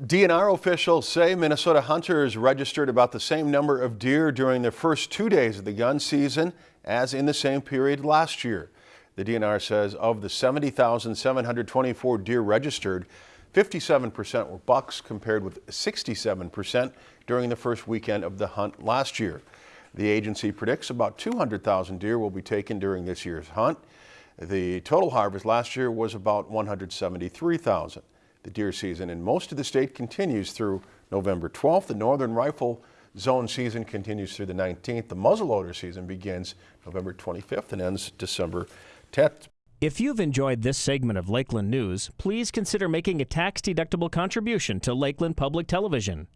DNR officials say Minnesota hunters registered about the same number of deer during the first two days of the gun season as in the same period last year. The DNR says of the 70,724 deer registered, 57% were bucks compared with 67% during the first weekend of the hunt last year. The agency predicts about 200,000 deer will be taken during this year's hunt. The total harvest last year was about 173,000. The deer season in most of the state continues through November 12th. The northern rifle zone season continues through the 19th. The muzzleloader season begins November 25th and ends December 10th. If you've enjoyed this segment of Lakeland News, please consider making a tax-deductible contribution to Lakeland Public Television.